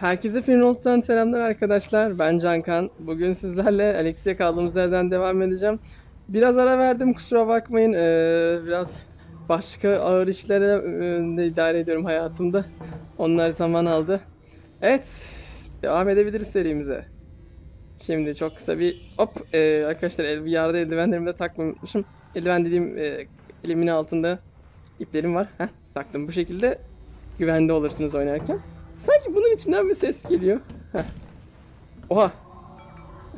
Herkese Finroll'dan selamlar arkadaşlar. Ben Cankan. Bugün sizlerle Alexia kaldığımız yerden devam edeceğim. Biraz ara verdim kusura bakmayın. Ee, biraz başka ağır işlere e, idare ediyorum hayatımda. Onlar zaman aldı. Evet. Devam edebiliriz serimize. Şimdi çok kısa bir hop e, arkadaşlar el, bir yerde eldivenlerimi de takmayı unutmuşum. Eldiven dediğim e, elimin altında iplerim var. Heh, taktım bu şekilde güvende olursunuz oynarken. Sanki bunun içinden bir ses geliyor. Heh. Oha.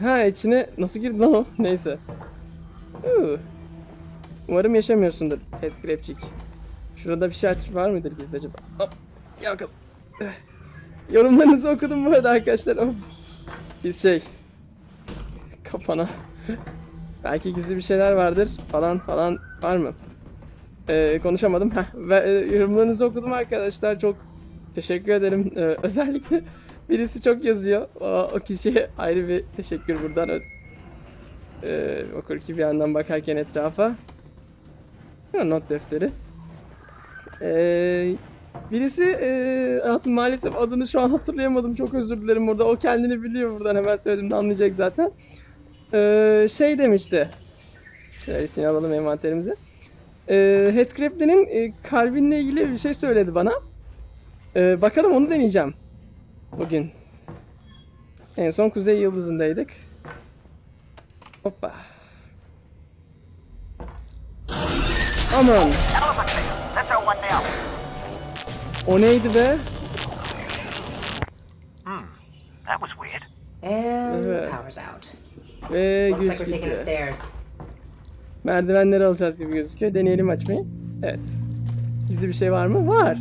Ha içine nasıl girdi lan o? Neyse. Huu. Umarım yaşamıyorsundur Headcrabcik. Şurada bir şey var mıdır gizli acaba? Hop. Gel bakalım. Yorumlarınızı okudum bu arada arkadaşlar. Hop. Biz şey. Kafana. Belki gizli bir şeyler vardır falan falan var mı? Ee, konuşamadım. Heh, ve e, yorumlarınızı okudum arkadaşlar. Çok teşekkür ederim. Ee, özellikle birisi çok yazıyor. O, o kişiye ayrı bir teşekkür buradan. Ee, okur ki bir yandan bakarken etrafa. Not defteri. Ee, birisi e, maalesef adını şu an hatırlayamadım. Çok özür dilerim burada. O kendini biliyor buradan hemen söylediğimde anlayacak zaten. Ee, şey demişti. Şöyle seni alalım envanterimize. Ee, Headcrab'lerin e, kalbinle ilgili bir şey söyledi bana. Ee, bakalım onu deneyeceğim. Bugün. En son Kuzey Yıldızı'ndaydık. Hoppa. Aman. O neydi be? That was weird. And Evet. the power's out. Ve güç gitti. Merdivenleri alacağız gibi gözüküyor. Deneyelim açmayı. Evet. Gizli bir şey var mı? Var.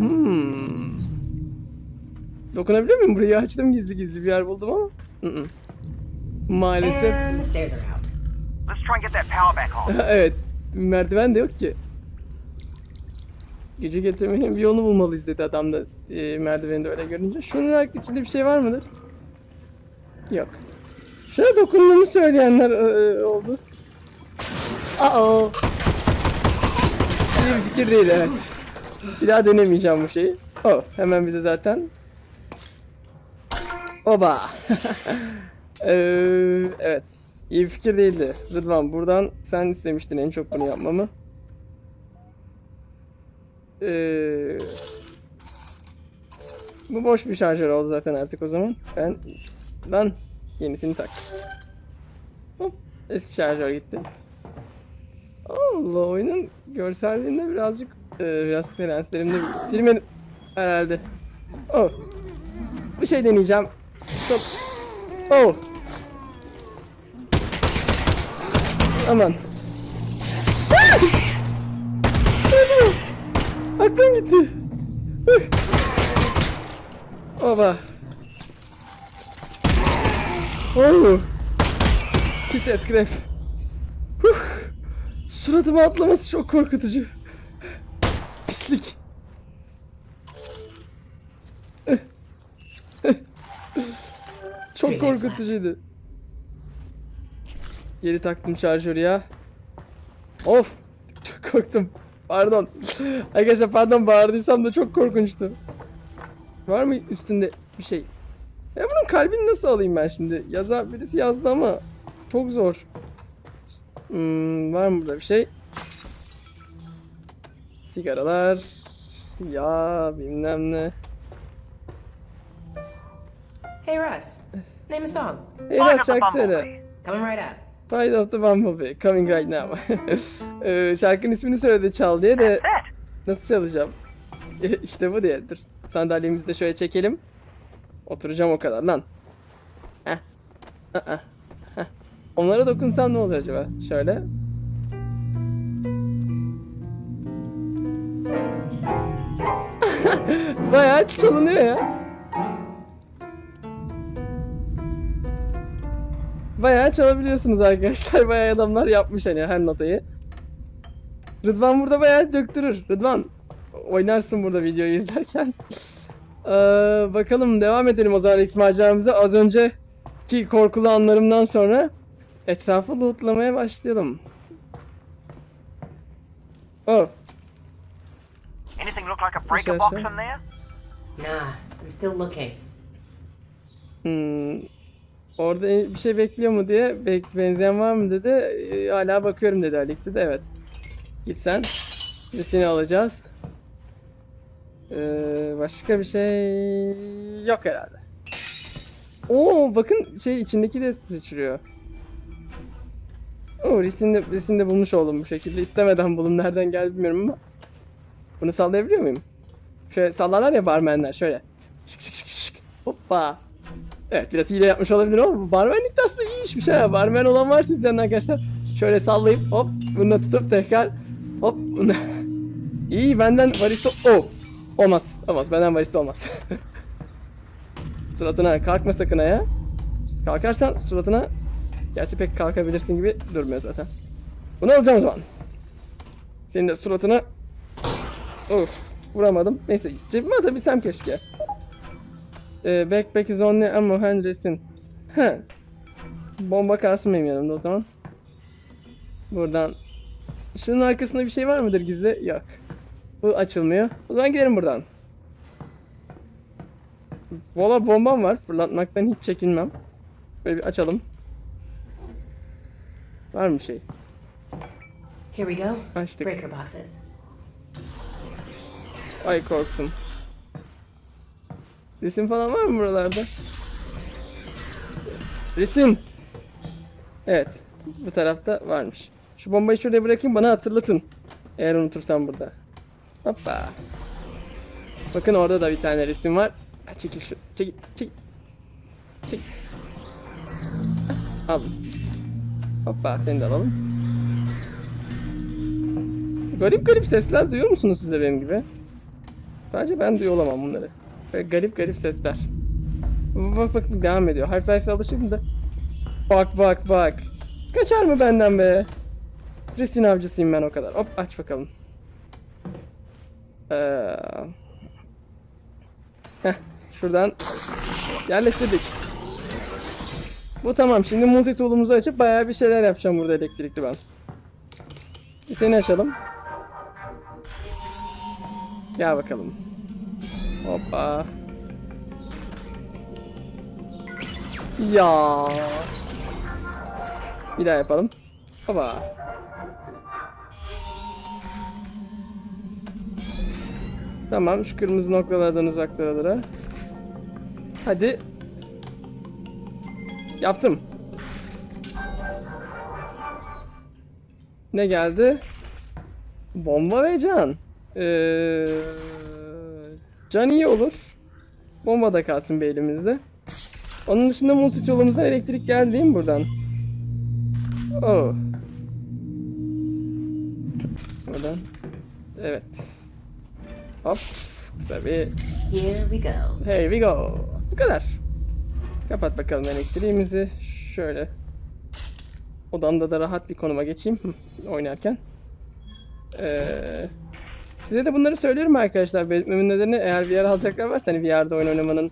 Hmm. Dokunabiliyor muyum? Burayı açtım gizli gizli bir yer buldum ama. Maalesef. Power back on. evet. Merdiven de yok ki. Gücü getirmenin bir yolunu bulmalıyız dedi adam da e, merdiveni de öyle görünce. Şunun içinde bir şey var mıdır? Yok. Şuna dokunduğumu söyleyenler e, oldu. Aa. İyi bir fikir değil evet. Bir daha denemeyeceğim bu şeyi. Oh hemen bize zaten. Oba. Ee, evet. İyi fikir değildi. Rıdvan buradan sen istemiştin en çok bunu yapmamı. Ee, bu boş bir şarjör oldu zaten artık o zaman. Ben lan yenisini tak. Hop, eski şarjör gitti. Allah oyunun görselliğinde birazcık e, biraz senslerimde silmedim herhalde. Oh. Bir şey deneyeceğim. Çok. Oh. Aman. Ah! Aklım gitti. Oba. Oh. Pis. Huh. Suratıma atlaması çok korkutucu. Pislik. çok korkutucuydu. Geri taktım şarjörü ya. Of. Çok korktum. Pardon. Arkadaşlar pardon bağırdıysam da çok korkunçtu. Var mı üstünde bir şey? Ya bunun kalbini nasıl alayım ben şimdi? Yaza birisi yazdı ama çok zor. Hmm, var mı burada bir şey? Sigaralar. Ya bilmem ne. Hey Russ, name a song. Hey the şarkı söyle. Coming right up. Flight of the Bumblebee. Coming right now. Ee, şarkının ismini söyledi çal diye de That. nasıl çalacağım? işte bu diye. Dur sandalyemizi de şöyle çekelim. Oturacağım o kadar lan. Heh. Aa. Heh. Onlara dokunsam ne olur acaba? Şöyle. Bayağı çalınıyor ya. Bayağı çalabiliyorsunuz arkadaşlar. Bayağı adamlar yapmış hani her notayı. Rıdvan burada bayağı döktürür. Rıdvan oynarsın burada videoyu izlerken. Ee, bakalım devam edelim o zaman X maceramıza. Az önceki korkulu anlarımdan sonra etrafı lootlamaya başlayalım. Oh, Anything look like a breaker box in there? Nah, I'm still looking. Hmm, orada bir şey bekliyor mu diye benzeyen var mı dedi. Ee, hala bakıyorum dedi Alex'i de evet. Git sen. Biz seni alacağız. Ee, başka bir şey yok herhalde. Oo bakın şey içindeki de sıçrıyor. Oo Risin de, Risin de bulmuş oldum bu şekilde. İstemeden buldum. Nereden geldi bilmiyorum ama. Bunu sallayabiliyor muyum? Şöyle sallarlar ya barmenler şöyle. Şık şık şık şık. Hoppa. Evet biraz hile yapmış olabilirim ama barmenlik de aslında iyi işmiş ha. Barmen olan varsa izleyen arkadaşlar. Şöyle sallayıp hop bunu tutup tekrar hop bunu. iyi benden barista... Oh. Olmaz. Olmaz. Benden barista olmaz. suratına kalkma sakın ya. Kalkarsan suratına gerçi pek kalkabilirsin gibi durmuyor zaten. Bunu alacağım o zaman. Senin de suratına Of vuramadım. Neyse cebime atabilsem keşke. Ee, backpack is only ammo hand resin. He. Bomba kalsın benim yanımda o zaman. Buradan. Şunun arkasında bir şey var mıdır gizli? Yok. Bu açılmıyor. O zaman gidelim buradan. Valla bombam var. Fırlatmaktan hiç çekinmem. Böyle bir açalım. Var mı şey? Here we go. Açtık. Breaker boxes. Ay korktum. Resim falan var mı buralarda? Resim. Evet. Bu tarafta varmış. Şu bombayı şuraya bırakayım bana hatırlatın. Eğer unutursam burada. Hoppa. Bakın orada da bir tane resim var. Çekil şu. Çekil. Çekil. Çekil. Aldım. Hoppa seni de alalım. Garip garip sesler duyuyor musunuz siz de benim gibi? Sadece ben duyuyor olamam bunları. Böyle garip garip sesler. Bak bak devam ediyor. Half-Life'e alışık da. Bak bak bak. Kaçar mı benden be? Resin avcısıyım ben o kadar. Hop aç bakalım. Ee... Şuradan yerleştirdik. Bu tamam. Şimdi multi tool'umuzu açıp bayağı bir şeyler yapacağım burada elektrikli ben. Seni açalım. Gel bakalım. Hoppa. Ya. Bir daha yapalım. Hoppa. Tamam şu kırmızı noktalardan uzak duralara. Hadi. Yaptım. Ne geldi? Bomba ve can. Ee, can iyi olur. Bomba da kalsın bir elimizde. Onun dışında multi yolumuzdan elektrik geldi değil mi buradan? Oh. Buradan. Evet. Hop. Kısa bir Here we go. Here we go. Bu kadar. Kapat bakalım elektriğimizi. Şöyle. Odamda da rahat bir konuma geçeyim oynarken. Ee, size de bunları söylüyorum arkadaşlar. Belirtmemin nedeni eğer VR alacaklar varsa hani VR'da oyun oynamanın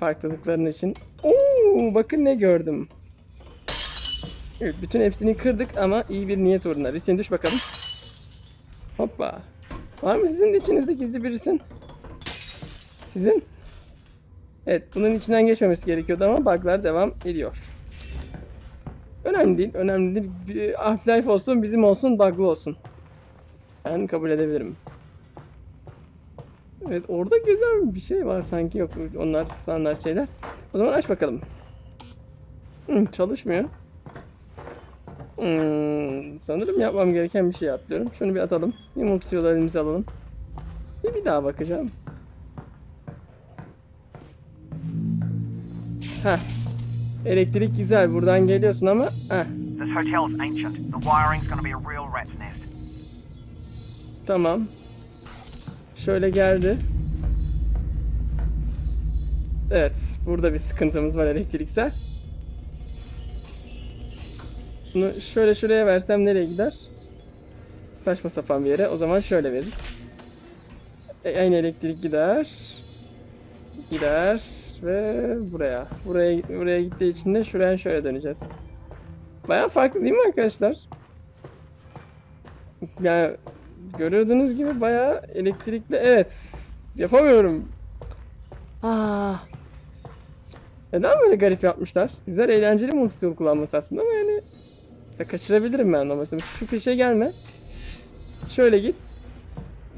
farklılıklarının için. Oo, bakın ne gördüm. Evet, bütün hepsini kırdık ama iyi bir niyet uğruna. Risin düş bakalım. Hoppa. Var mı sizin de içinizde gizli bir risin? Sizin? Evet, bunun içinden geçmemesi gerekiyordu ama bug'lar devam ediyor. Önemli değil, önemli değil. Half-Life olsun, bizim olsun, bug'lı olsun. Ben kabul edebilirim. Evet, orada güzel bir şey var sanki. Yok, onlar standart şeyler. O zaman aç bakalım. Hmm, çalışmıyor. Hmm, sanırım yapmam gereken bir şey atlıyorum. Şunu bir atalım. Bir multitool elimize alalım. Bir, bir daha bakacağım. Heh. Elektrik güzel. Buradan geliyorsun ama. Heh. Tamam. Şöyle geldi. Evet. Burada bir sıkıntımız var elektriksel. Bunu şöyle şuraya versem nereye gider? Saçma sapan bir yere. O zaman şöyle veririz. E, aynı elektrik gider. Gider ve buraya. Buraya buraya gittiği için de şuraya şöyle döneceğiz. Baya farklı değil mi arkadaşlar? Yani gördüğünüz gibi bayağı elektrikli. Evet. Yapamıyorum. Ah. Neden böyle garip yapmışlar? Güzel eğlenceli multitool kullanması aslında ama yani mesela kaçırabilirim ben ama mesela şu fişe gelme. Şöyle git.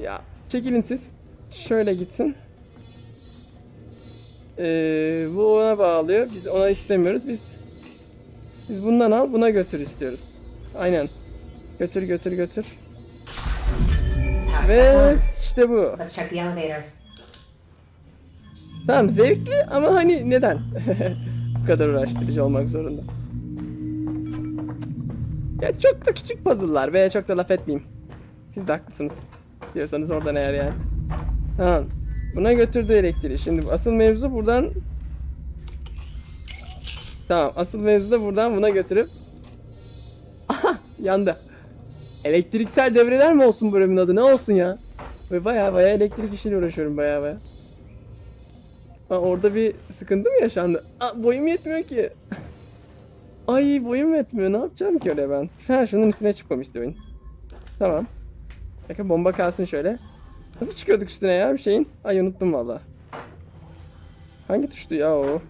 Ya çekilin siz. Şöyle gitsin. Ee, bu ona bağlıyor. Biz ona istemiyoruz. Biz biz bundan al buna götür istiyoruz. Aynen. Götür götür götür. Ve işte bu. Let's check the elevator. Tamam zevkli ama hani neden? Bu kadar uğraştırıcı olmak zorunda. Ya çok da küçük puzzle'lar veya çok da laf etmeyeyim. Siz de haklısınız. Diyorsanız oradan eğer yani. Tamam. Buna götürdü elektriği. Şimdi asıl mevzu buradan... Tamam asıl mevzu da buradan buna götürüp... Aha yandı. Elektriksel devreler mi olsun bölümün adı? Ne olsun ya? Ve baya baya elektrik işiyle uğraşıyorum baya baya. Ha, orada bir sıkıntı mı yaşandı? Aa, boyum yetmiyor ki. Ay boyum yetmiyor. Ne yapacağım ki öyle ben? Ha şunun üstüne çıkmamıştı oyun. Tamam. Bakın bomba kalsın şöyle. Nasıl çıkıyorduk üstüne ya bir şeyin? Ay unuttum valla. Hangi tuştu ya o?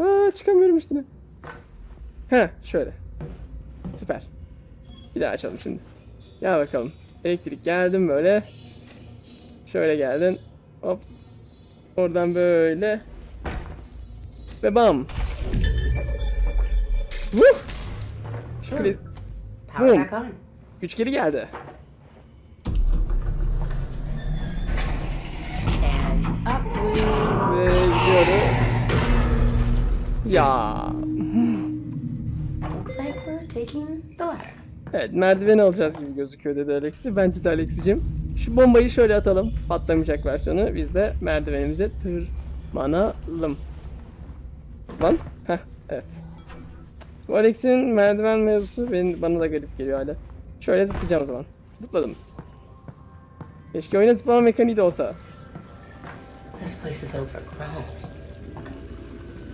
Aa çıkamıyorum üstüne. He şöyle. Süper. Bir daha açalım şimdi. Gel bakalım. Elektrik geldim böyle. Şöyle geldin. Hop Oradan böyle. Ve bam. Vuh! Şöyle Power Boom. güç geri geldi. Ve gidiyorum. Ya. Looks like we're taking the ladder. Evet merdiven alacağız gibi gözüküyor dedi Alexi. Bence de Alexicim. Şu bombayı şöyle atalım. Patlamayacak versiyonu. Biz de merdivenimize tırmanalım. Lan. Heh evet. Bu Alex'in merdiven mevzusu benim, bana da garip geliyor hala. Şöyle zıplayacağım o zaman. Zıpladım. Keşke oyuna zıplama mekaniği de olsa. This place is overgrown.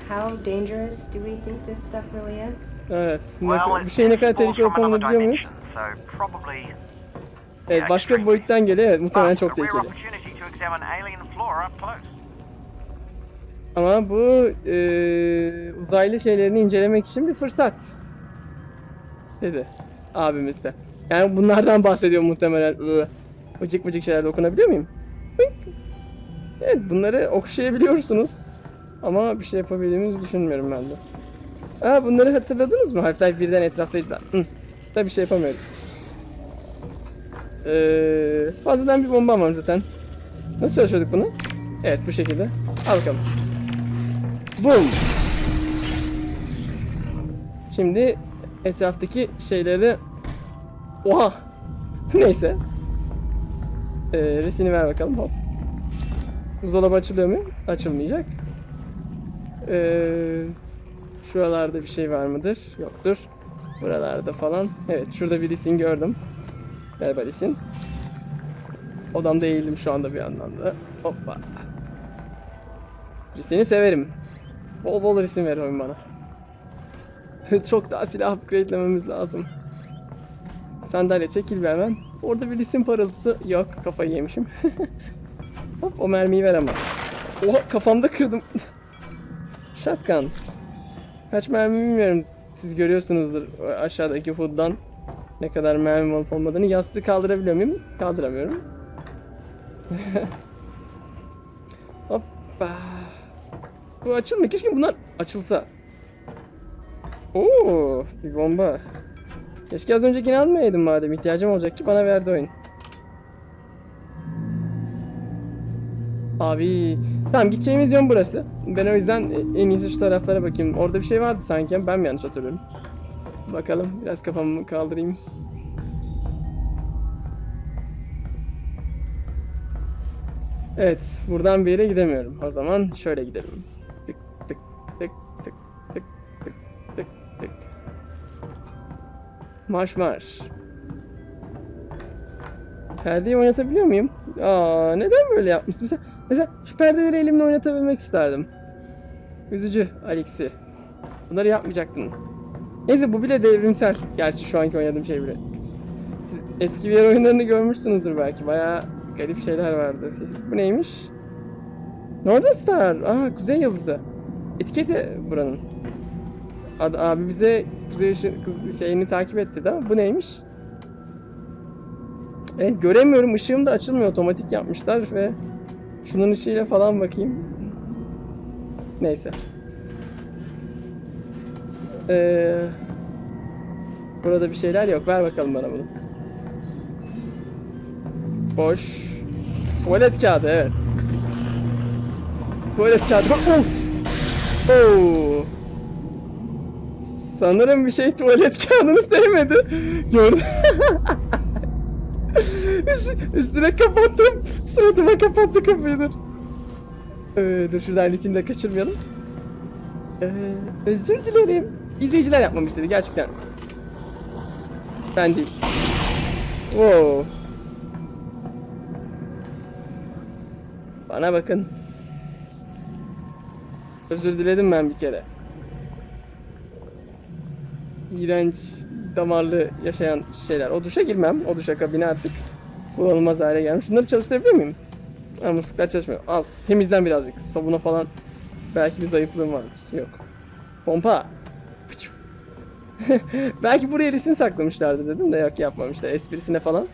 How dangerous do we think this stuff really is? Evet. Ne, bir şeyin ne kadar tehlikeli olup olmadığını biliyor muyuz? Evet başka bir boyuttan geliyor. Evet muhtemelen çok tehlikeli. Ama bu eee, uzaylı şeylerini incelemek için bir fırsat. Dedi abimiz de. Yani bunlardan bahsediyor muhtemelen. Iı, Vıcık vıcık şeyler dokunabiliyor muyum? Evet bunları okşayabiliyorsunuz. Ama bir şey yapabildiğimizi düşünmüyorum ben de. Aa bunları hatırladınız mı? Half-Life 1'den etraftaydılar. Hı. Da bir şey yapamıyorum. Ee, fazladan bir bomba var zaten. Nasıl çalışıyorduk bunu? Evet bu şekilde. Al bakalım. Boom. Şimdi etraftaki şeyleri Oha. Neyse. Ee, resini ver bakalım. Hop. Buzdolabı açılıyor mu? Açılmayacak. Ee, şuralarda bir şey var mıdır? Yoktur. Buralarda falan. Evet şurada bir lisin gördüm. Merhaba lisin. Odamda eğildim şu anda bir yandan da. Hoppa. Seni severim. Bol bol resim ver oyun bana. Çok daha silah upgrade'lememiz lazım. Sandalye çekil bir hemen. Orada bir isim parıltısı yok. Kafayı yemişim. Hop o mermiyi ver ama. Oha kafamda kırdım. Shotgun. Kaç mermi bilmiyorum. Siz görüyorsunuzdur aşağıdaki food'dan ne kadar mermi olup olmadığını. Yastığı kaldırabiliyor muyum? Kaldıramıyorum. Hoppa. Bu açılmıyor. Keşke bunlar açılsa. Oo, bir bomba. Keşke az öncekini almayaydım madem. ihtiyacım olacaktı. Bana verdi oyun. Abi. Tamam gideceğimiz yön burası. Ben o yüzden en iyisi şu taraflara bakayım. Orada bir şey vardı sanki. Ben mi yanlış hatırlıyorum? Bakalım. Biraz kafamı kaldırayım. Evet. Buradan bir yere gidemiyorum. O zaman şöyle gidelim. Tık tık tık tık tık tık tık tık. Marş marş. Perdeyi oynatabiliyor muyum? Aa, neden böyle yapmışsın? Mesela, mesela şu perdeleri elimle oynatabilmek isterdim. Üzücü Alexi. Bunları yapmayacaktın. Neyse bu bile devrimsel. Gerçi şu anki oynadığım şey bile. Siz eski VR oyunlarını görmüşsünüzdür belki. Bayağı garip şeyler vardı. Bu neymiş? Northern Star. Aa Kuzey Yıldızı. Etiketi buranın. Ad, abi bize kuzey şeyini takip etti de bu neymiş? Evet göremiyorum. Işığım da açılmıyor. Otomatik yapmışlar ve şunun ışığıyla falan bakayım. Neyse. Ee, burada bir şeyler yok. Ver bakalım bana bunu. Boş. Tuvalet kağıdı evet. Tuvalet kağıdı. Of! Oo. Sanırım bir şey tuvalet kağıdını sevmedi. Gördüm. Üst- Üstüne kapattım. Suratıma kapattı kapıyı dur. Ee, dur şuradan ritim de kaçırmayalım. Ee, özür dilerim. İzleyiciler yapmamı istedi gerçekten. Ben değil. Wow. Bana bakın. Özür diledim ben bir kere. İğrenç, damarlı yaşayan şeyler. O duşa girmem. O duşa kabine artık kullanılmaz hale gelmiş. Şunları çalıştırabilir miyim? Ha, musluklar çalışmıyor. Al, temizlen birazcık. Sabuna falan. Belki bir zayıflığım vardır. Yok. Pompa. Belki buraya resim saklamışlardı dedim de yok yapmamışlar. Esprisine falan.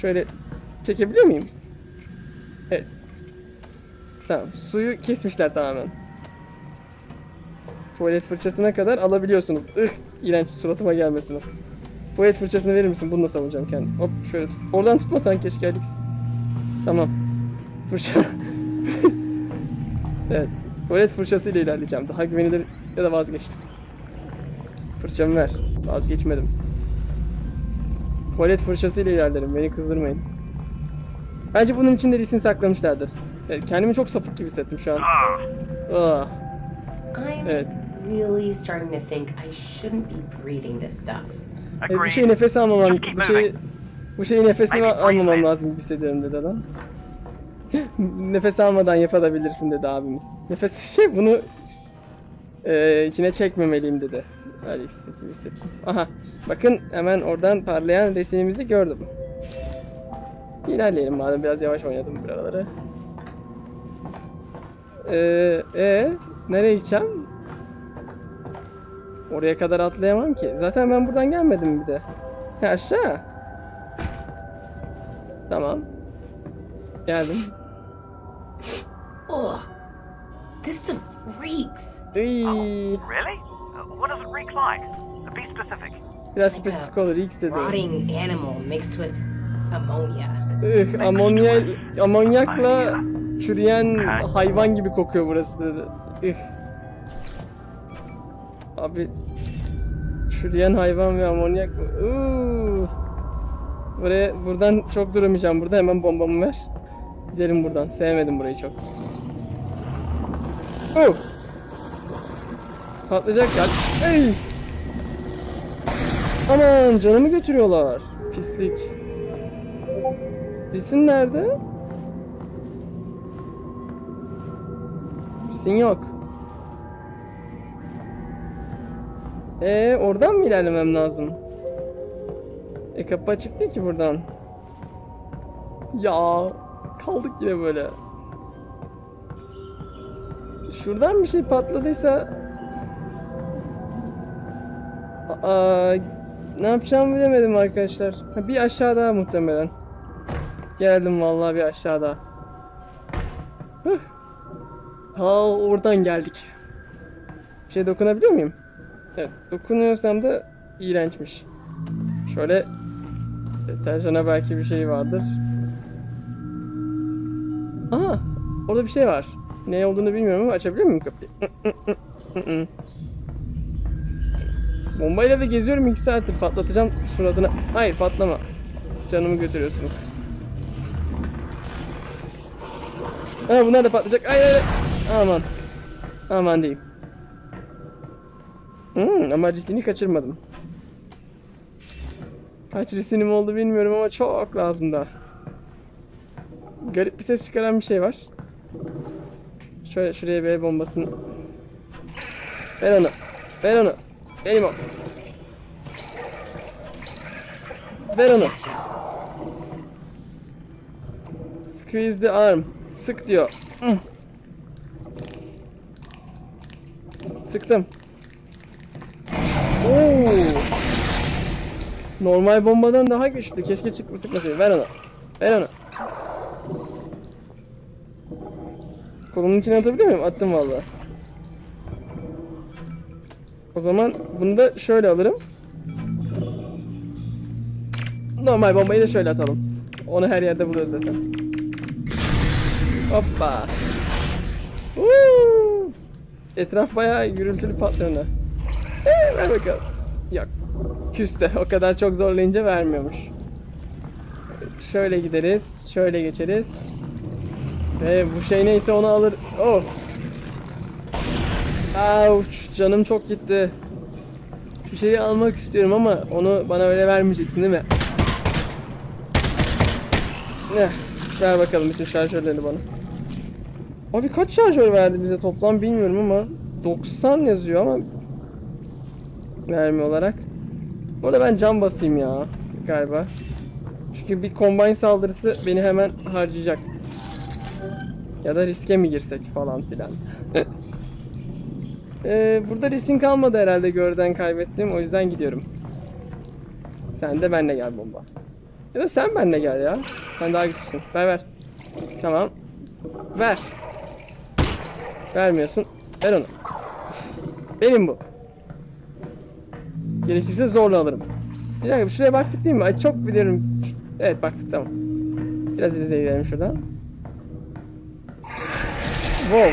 Şöyle çekebiliyor muyum? Evet. Tamam. Suyu kesmişler tamamen. Tuvalet fırçasına kadar alabiliyorsunuz. Ih, iğrenç suratıma gelmesin o. Tuvalet fırçasını verir misin? Bununla savunacağım kendimi. Hop şöyle tut. Oradan tutmasan keşke Alex. Tamam. Fırça. evet. Tuvalet fırçasıyla ilerleyeceğim. Daha güvenilir ya da vazgeçtim. Fırçamı ver. Vazgeçmedim. Tuvalet fırçasıyla ilerlerim. Beni kızdırmayın. Bence bunun içinde resim saklamışlardır. Evet, kendimi çok sapık gibi hissettim şu an. Ah. I'm Evet. really starting to think I shouldn't be breathing this stuff. Evet, bir şey nefes almamam, bu şey, bu şeyi breathe almamam lazım gibi hissediyorum dedi adam. nefes almadan yapabilirsin dedi abimiz. Nefes şey bunu eee, içine çekmemeliyim dedi. Öyle hissettim, gibi hissettim. Aha bakın hemen oradan parlayan resimimizi gördüm. İlerleyelim madem biraz yavaş oynadım buraları. Eee e, nereye gideceğim? Oraya kadar atlayamam ki. Zaten ben buradan gelmedim bir de. Ha, aşağı. Tamam. Geldim. Ugh. This stuff reeks. Really? Uh, what does it reek like? Be specific. biraz spesifik olur. X dedi. Rotting animal mixed with ammonia. Ih, amonya, amonyakla çürüyen hayvan gibi kokuyor burası dedi. Ih. Abi çürüyen hayvan ve amonyak? Uuu. Buraya buradan çok duramayacağım. Burada hemen bombamı ver. Gidelim buradan. Sevmedim burayı çok. Uh. Patlayacak ya. Ey. Aman canımı götürüyorlar. Pislik. Lisin nerede? Lisin yok. Ee, oradan mı ilerlemem lazım? E kapı açık değil ki buradan. Ya kaldık yine böyle. Şuradan bir şey patladıysa Aa, ne yapacağımı bilemedim arkadaşlar. Ha, bir aşağı daha muhtemelen. Geldim vallahi bir aşağıda. Huh. Ha oradan geldik. Bir şey dokunabiliyor muyum? Evet dokunuyorsam da iğrençmiş. Şöyle deterjana belki bir şey vardır. Aha orada bir şey var. Ne olduğunu bilmiyorum ama açabiliyor muyum kapıyı? Bombayla da geziyorum 2 saattir patlatacağım suratına. Hayır patlama. Canımı götürüyorsunuz. Aa bunlar da patlayacak. Hayır hayır. Aman. Aman diyeyim. Hmm, ama riskini kaçırmadım. Kaç riskinim oldu bilmiyorum ama çok lazım da. Garip bir ses çıkaran bir şey var. Şöyle şuraya bir bombasını. Ver onu. Ver onu. Benim o. Ver onu. Squeeze the arm. Sık diyor. Hı. Sıktım. Oo. Normal bombadan daha güçlü. Keşke çıkma sıkmasaydı. Ver onu. Ver onu. Kolumun içine atabiliyor muyum? Attım vallahi. O zaman bunu da şöyle alırım. Normal bombayı da şöyle atalım. Onu her yerde buluyoruz zaten. Hoppa. Woo! Etraf bayağı gürültülü patlıyor ver bakalım. Yok. Küste. O kadar çok zorlayınca vermiyormuş. Şöyle gideriz. Şöyle geçeriz. Ve bu şey neyse onu alır. Oh. Ouch. Canım çok gitti. Şu şeyi almak istiyorum ama onu bana öyle vermeyeceksin değil mi? Ne? Ver bakalım bütün şarjörlerini bana. Abi kaç şarjör verdi bize toplam bilmiyorum ama 90 yazıyor ama mermi olarak. Burada ben cam basayım ya galiba. Çünkü bir combine saldırısı beni hemen harcayacak. Ya da riske mi girsek falan filan. Ee, burada riskin kalmadı herhalde görden kaybettim. O yüzden gidiyorum. Sen de benle gel bomba. Ya da sen benle gel ya. Sen daha güçlüsün. Ver ver. Tamam. Ver. Vermiyorsun. Ver onu. Benim bu. Gerekirse zorla alırım. Bir dakika şuraya baktık değil mi? Ay çok biliyorum. Evet baktık tamam. Biraz izleyelim şuradan. Wow.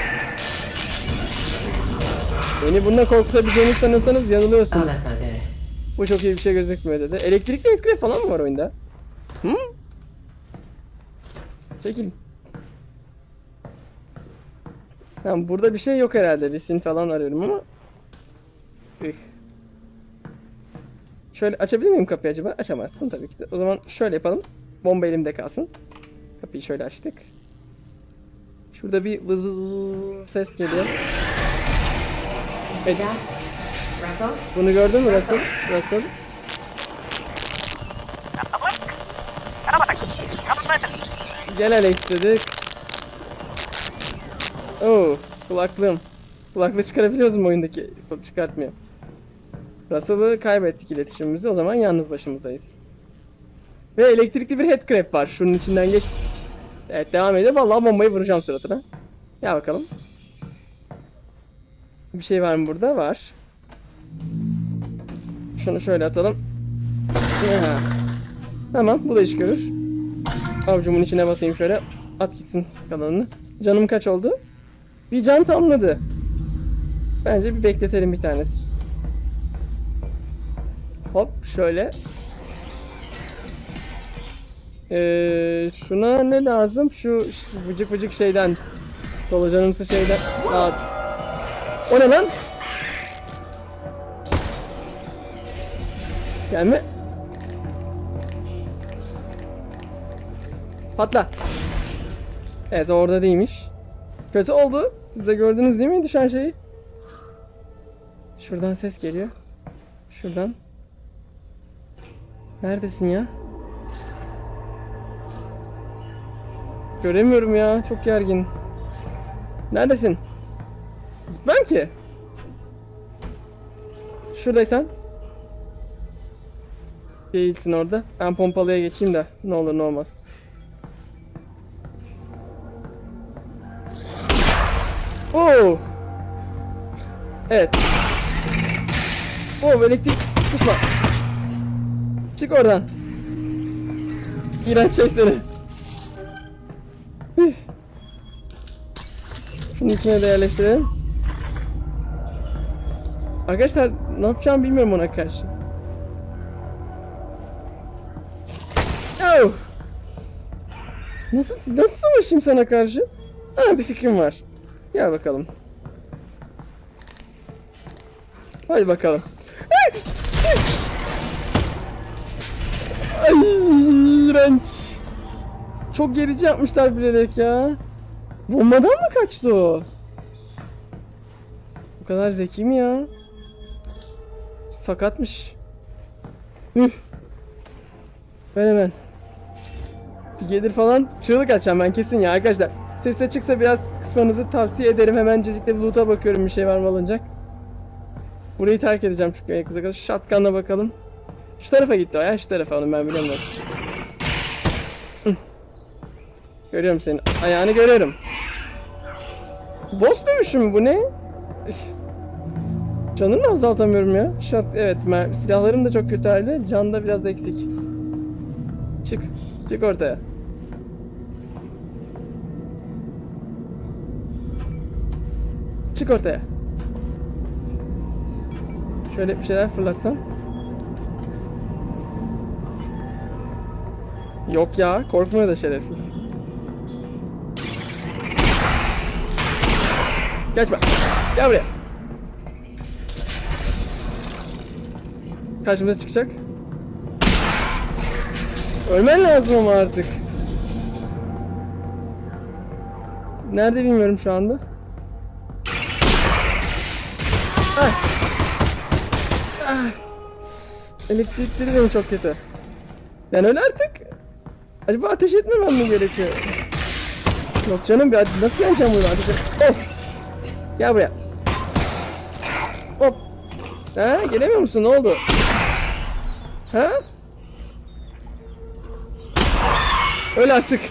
Beni bununla korkutabileceğini sanırsanız yanılıyorsunuz. Bu çok iyi bir şey gözükmüyor dedi. Elektrikli etkile falan mı var oyunda? Hı? Çekil. Tamam burada bir şey yok herhalde. Lisin falan arıyorum ama. Üh. Şöyle açabilir miyim kapıyı acaba? Açamazsın tabii ki de. O zaman şöyle yapalım. Bomba elimde kalsın. Kapıyı şöyle açtık. Şurada bir vız vız vız ses geliyor. Russell? Bunu gördün mü Russell? Russell. Gel Alex dedik. Oo, kulaklığım. Kulaklığı çıkarabiliyoruz mu oyundaki? Çıkartmıyor. Russell'ı kaybettik iletişimimizi. O zaman yalnız başımızdayız. Ve elektrikli bir headcrab var. Şunun içinden geç. Evet devam ediyor. Vallahi bombayı vuracağım suratına. Gel bakalım. Bir şey var mı burada? Var. Şunu şöyle atalım. Ya. Tamam bu da iş görür. Avcumun içine basayım şöyle. At gitsin kalanını. Canım kaç oldu? Bir can tamladı. Bence bir bekletelim bir tanesi. Hop şöyle. Ee, şuna ne lazım? Şu, şu vıcık vıcık şeyden. Solucanımsı şeyden lazım. O ne lan? Gelme. Patla. Evet orada değilmiş. Kötü oldu. Siz de gördünüz değil mi düşen şeyi? Şuradan ses geliyor. Şuradan. Neredesin ya? Göremiyorum ya. Çok gergin. Neredesin? Gitmem ki. Şuradaysan. Değilsin orada. Ben pompalıya geçeyim de ne olur ne olmaz. Oo. Evet. Oo elektrik tutma. Çık oradan. İğrenç şey seni. Şunun içine de yerleştirelim. Arkadaşlar ne yapacağımı bilmiyorum ona karşı. Oh! Nasıl nasıl savaşayım sana karşı? Ha bir fikrim var. Gel bakalım. Hadi bakalım. Ay iğrenç. Çok gerici yapmışlar bilerek ya. Bombadan mı kaçtı o? Bu kadar zeki mi ya? Sakatmış. Üf. Ben hemen. Gelir falan çığlık açacağım ben kesin ya arkadaşlar. Ses açıksa biraz kısmanızı tavsiye ederim. Hemencecikle bir loot'a bakıyorum bir şey var mı alınacak. Burayı terk edeceğim çünkü en kısa kadar. Shotgun'la bakalım. Şu tarafa gitti o ya şu tarafa onu ben biliyorum. Görüyorum senin ayağını görüyorum. Boss dövüşü mü bu ne? Canını azaltamıyorum ya. Shot, evet silahlarım da çok kötü halde. Can da biraz eksik. Çık. Çık ortaya. Çık ortaya. Şöyle bir şeyler fırlatsam. Yok ya, korkmuyor da şerefsiz. Kaçma. Gel buraya. Karşımıza çıkacak. Ölmen lazım ama artık. Nerede bilmiyorum şu anda. Ah. Ah. Elektrikleri benim çok kötü. Yani öyle artık. Acaba ateş etmemem mi gerekiyor? Yok canım bir nasıl yeneceğim bunu ateş et- Of. Gel buraya. Hop. Ha gelemiyor musun? Ne oldu? Ha? Öl artık.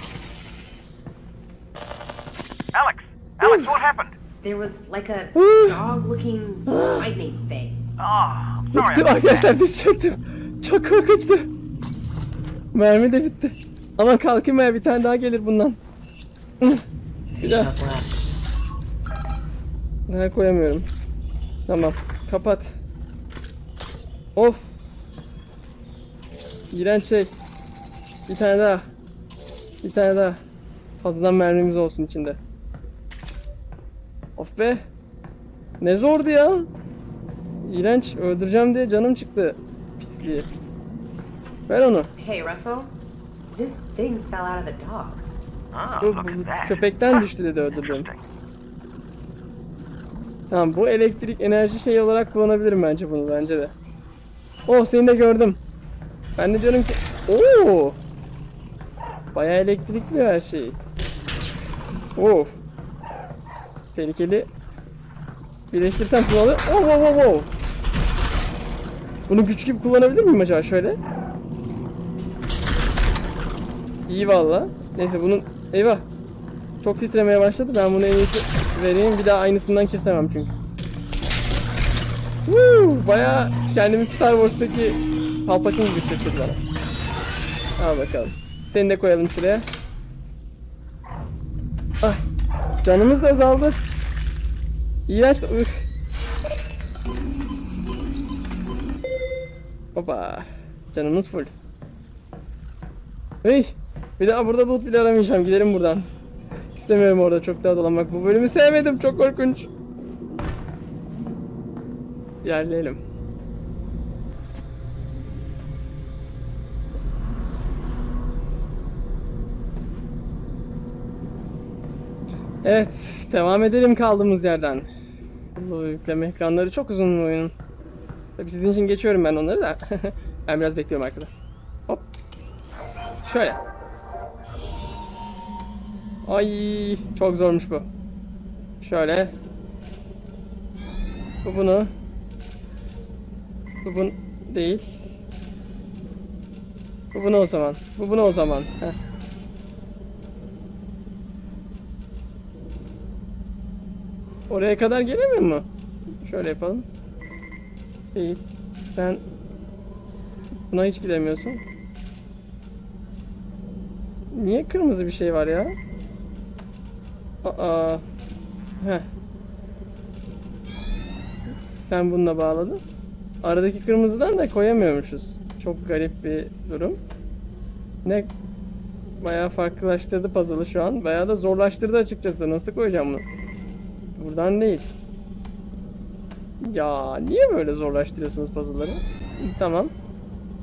Alex! Alex, what happened? There was like a Ooh. dog looking lightning thing. Oh, I'm sorry. Arkadaşlar diz çöktüm. Çok korkunçtu. Mermi de bitti. Ama kalkayım ya bir tane daha gelir bundan. Bir daha. Daha koyamıyorum. Tamam. Kapat. Of. İğrenç şey. Bir tane daha. Bir tane daha. Fazladan mermimiz olsun içinde. Of be. Ne zordu ya. İğrenç. Öldüreceğim diye canım çıktı. Pisliği. Ver onu. Hey, Russell. This thing fell out of the dog. Oh, Bu, look at that. köpekten düştü dedi. Interesting. Tamam bu elektrik enerji şey olarak kullanabilirim bence bunu bence de. Oh seni de gördüm. Ben de diyorum ki Oo! Bayağı elektrikli her şey. Oh. Tehlikeli. Birleştirsem olur? Oh oh oh oh. Bunu güç gibi kullanabilir miyim acaba şöyle? İyi valla. Neyse bunun eyvah. Çok titremeye başladı. Ben bunu en iyisi vereyim. Bir daha aynısından kesemem çünkü. Woo! Baya kendimi Star Wars'taki Palpatine gibi hissettirdi bana. Al bakalım. Seni de koyalım şuraya. Ah. Canımız da azaldı. İğrenç. Üf. Hoppa. Canımız full. Hey. Bir daha burada loot bile aramayacağım. Gidelim buradan. İstemiyorum orada çok daha dolanmak. Bu bölümü sevmedim. Çok korkunç. Yerleyelim. Evet. Devam edelim kaldığımız yerden. Bu yükleme ekranları çok uzun oyunun. Tabii sizin için geçiyorum ben onları da. ben biraz bekliyorum arkada. Hop. Şöyle. Ay çok zormuş bu. Şöyle. Bu bunu. Bu bunu değil. Bu bunu o zaman. Bu bunu o zaman. Heh. Oraya kadar gelemiyor mu? Şöyle yapalım. Değil. Sen buna hiç gidemiyorsun. Niye kırmızı bir şey var ya? Aa. Heh. Sen bununla bağladın. Aradaki kırmızıdan da koyamıyormuşuz. Çok garip bir durum. Ne bayağı farklılaştırdı puzzle'ı şu an. Bayağı da zorlaştırdı açıkçası. Nasıl koyacağım bunu? Buradan değil. Ya niye böyle zorlaştırıyorsunuz puzzle'ları? Tamam.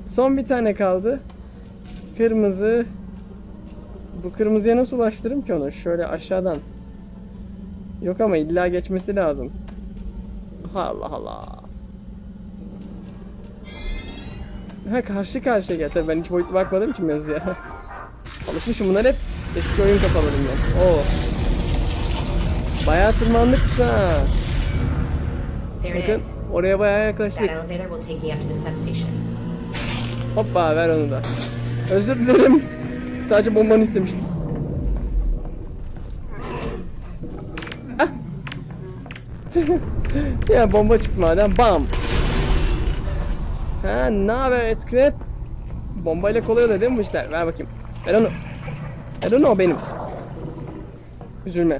Son bir tane kaldı. Kırmızı. Bu kırmızıya nasıl ulaştırırım ki onu? Şöyle aşağıdan. Yok ama illa geçmesi lazım. Allah Allah. Ha karşı karşıya gel. Tabii ben hiç boyutlu bakmadığım için mevzuya. Alışmışım bunlar hep eski oyun kafalarımdan. Oo. Bayağı tırmandık biz ha. There it Bakın is. oraya bayağı yaklaştık. Hoppa ver onu da. Özür dilerim. Sadece bombanı istemiştim. Ya bomba çıktı madem. Bam. Ha ne haber Eskrep? Bombayla kolay oluyor değil mi bu işler? Ver bakayım. Ver onu. Ver onu o benim. Üzülme.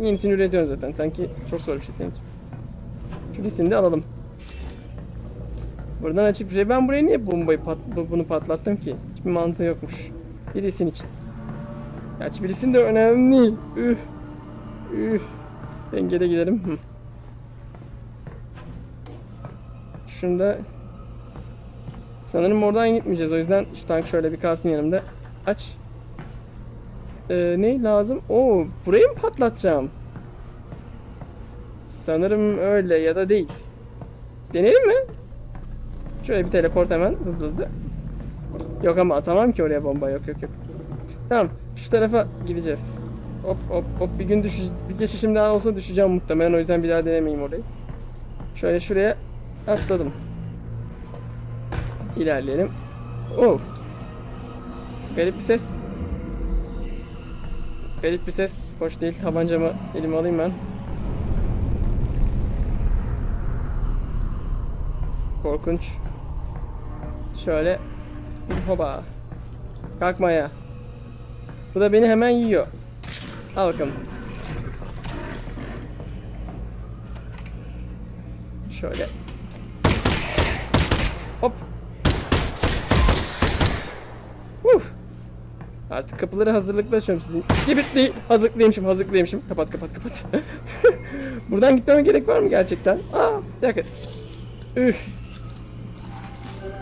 Yenisini üretiyorsun zaten. Sanki çok zor bir şey senin için. Şu listini de alalım. Buradan açık bir şey. Ben buraya niye bombayı pat bu- bunu patlattım ki? Hiçbir mantığı yokmuş. Birisin için. Gerçi birisin de önemli. Üh. Üh. Dengede gidelim. Şunda Sanırım oradan gitmeyeceğiz. O yüzden şu tank şöyle bir kalsın yanımda. Aç. Ee, ne lazım? Oo, burayı mı patlatacağım? Sanırım öyle ya da değil. Deneyelim mi? Şöyle bir teleport hemen hızlı hızlı. Yok ama atamam ki oraya bomba. Yok yok yok. Tamam. Şu tarafa gideceğiz. Hop hop hop bir gün düş bir geçişim daha olsa düşeceğim muhtemelen o yüzden bir daha denemeyeyim orayı. Şöyle şuraya atladım. İlerleyelim. Oh. Garip bir ses. Garip bir ses. Hoş değil. Tabancamı elime alayım ben. Korkunç. Şöyle. Hoba. Kalkma ya. Bu da beni hemen yiyor. Bakalım. Şöyle. Hop. Uf. Artık kapıları hazırlıklı açıyorum sizin. Gibi hazırlıklıymışım, hazırlıklıymışım. Kapat, kapat, kapat. Buradan gitmeme gerek var mı gerçekten? Aa, bir dakika. Üh.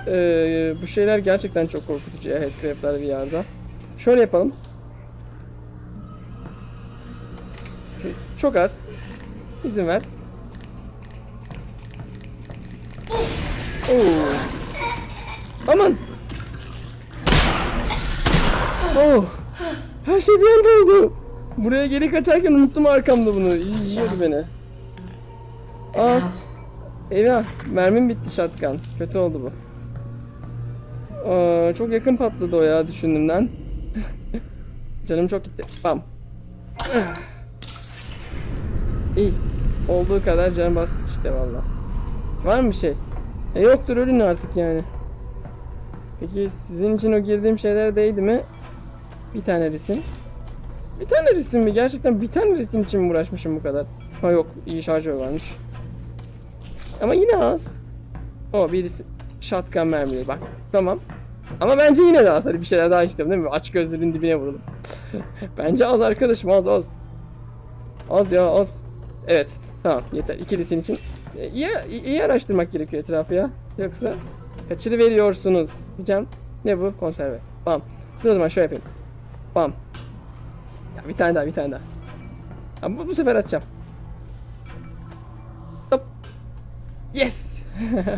Ee, bu şeyler gerçekten çok korkutucu ya headcrab'lar bir yerde. Şöyle yapalım. Çok az. İzin ver. Oo. Aman. Oh. Her şey bir anda oldu. Buraya geri kaçarken unuttum arkamda bunu. İyi yiyordu beni. Aa, eyvah. Mermim bitti shotgun. Kötü oldu bu. Aa, çok yakın patladı o ya düşündüğümden. Canım çok gitti. Bam. İyi. Olduğu kadar can bastık işte valla. Var mı bir şey? E yoktur ölün artık yani. Peki sizin için o girdiğim şeyler değdi mi? Bir tane resim. Bir tane resim mi? Gerçekten bir tane resim için mi uğraşmışım bu kadar? Ha yok iyi şarjör varmış. Ama yine az. O birisi shotgun mermileri bak. Tamam. Ama bence yine de az. Hadi bir şeyler daha istiyorum değil mi? Aç gözlerin dibine vuralım. bence az arkadaşım az az. Az ya az. Evet. Tamam yeter. İkilisin için. E, İyi, iyi araştırmak gerekiyor etrafı ya. Yoksa kaçırıveriyorsunuz diyeceğim. Ne bu? Konserve. Bam. Dur o zaman şöyle yapayım. Bam. Ya bir tane daha bir tane daha. Ha, bu, bu sefer atacağım. Hop. Yes.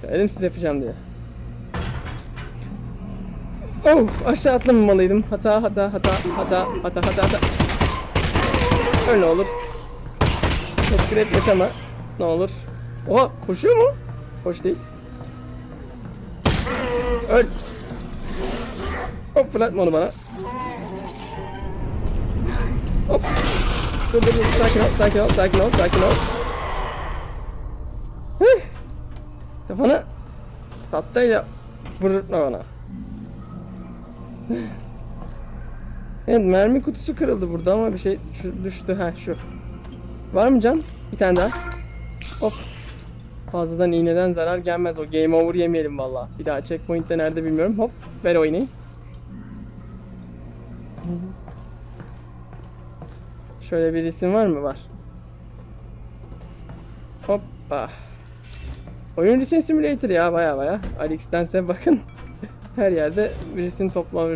Söyledim size yapacağım diye. Of aşağı atlamamalıydım. Hata hata hata hata hata hata hata. Öyle olur. Çok grep yaşama. Ne olur. Oha koşuyor mu? Hoş değil. Öl. Hop fırlatma onu bana. Hop. Dur dur dur sakin ol sakin ol sakin ol sakin ol. Hıh. Kafana tahtayla vururtma bana. Evet mermi kutusu kırıldı burada ama bir şey düştü ha şu. Var mı can? Bir tane daha. Hop. Fazladan iğneden zarar gelmez o. Game over yemeyelim valla. Bir daha checkpoint'te nerede bilmiyorum. Hop. Ver o iğneyi. Şöyle bir isim var mı? Var. Hoppa. Oyun resim simulator ya baya baya. Alex'tense bakın. Her yerde bir resim toplam.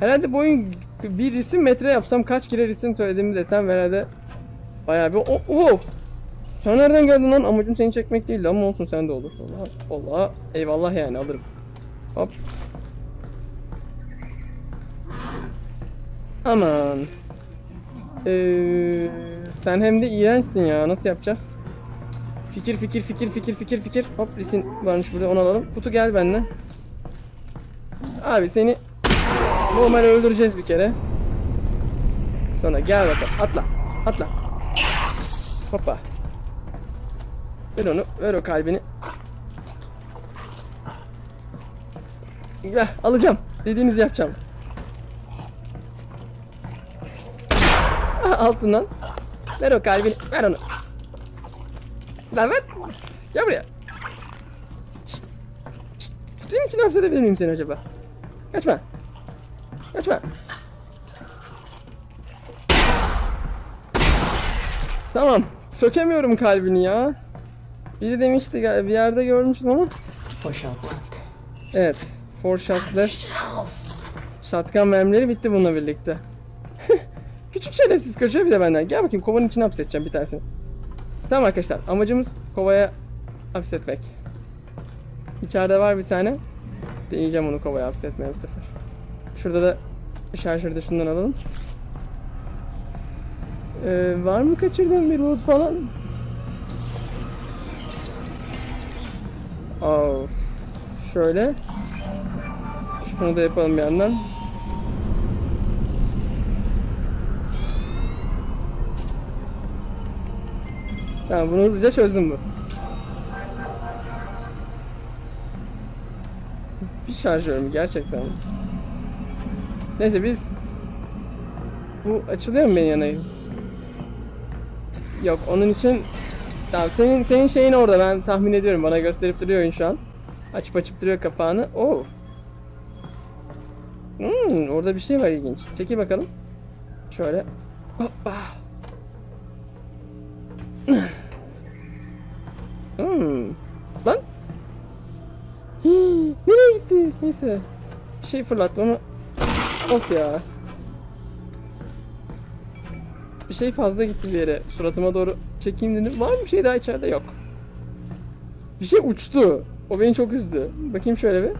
Herhalde bu oyun bir resim metre yapsam kaç kere resim söylediğimi desem herhalde baya bir o o sen nereden geldin lan? Amacım seni çekmek değildi ama olsun sen de olur. Allah Allah eyvallah yani alırım. Hop. Aman. Ee, sen hem de iğrençsin ya. Nasıl yapacağız? Fikir fikir fikir fikir fikir fikir. Hop resim varmış burada onu alalım. Kutu gel benimle. Abi seni normal öldüreceğiz bir kere. Sonra gel bakalım. Atla. Atla. Hoppa. Ver onu. Ver o kalbini. Ver, alacağım. Dediğinizi yapacağım. Aha, altından. Ver o kalbini. Ver onu. Lan ver. Gel buraya. Şşt. Şşt. Kutunun içine hapsedebilir miyim seni acaba? Kaçma. Kaçma. Tamam. Sökemiyorum kalbini ya. Biri demişti bir yerde görmüştüm ama. Four shells left. Evet. Four shots left. Shotgun mermileri bitti bununla birlikte. Küçük şerefsiz kaçıyor bir de benden. Gel bakayım kovanın içine hapsedeceğim bir tanesini. Tamam arkadaşlar amacımız kovaya hapsetmek. İçeride var bir tane. Deneyeceğim onu kovaya hapsetmeye bu sefer. Şurada da şarjörü de şundan alalım. Ee, var mı kaçırdığım bir loot falan? Oh. Şöyle. Şunu da yapalım bir yandan. Tamam bunu hızlıca çözdüm bu. Bir şarjör mü gerçekten? Neyse biz bu açılıyor mu benim yanayım? Yok onun için Tamam senin senin şeyin orada ben tahmin ediyorum bana gösterip duruyor oyun şu an. Açıp açıp duruyor kapağını. Oo. Hmm, orada bir şey var ilginç. Çekil bakalım. Şöyle. Hoppa. Hmm. Lan. Hii, nereye gitti? Neyse. Bir şey fırlattı ama. Of ya. Bir şey fazla gitti bir yere. Suratıma doğru çekeyim dedim. Var mı bir şey daha içeride? Yok. Bir şey uçtu. O beni çok üzdü. Bakayım şöyle bir.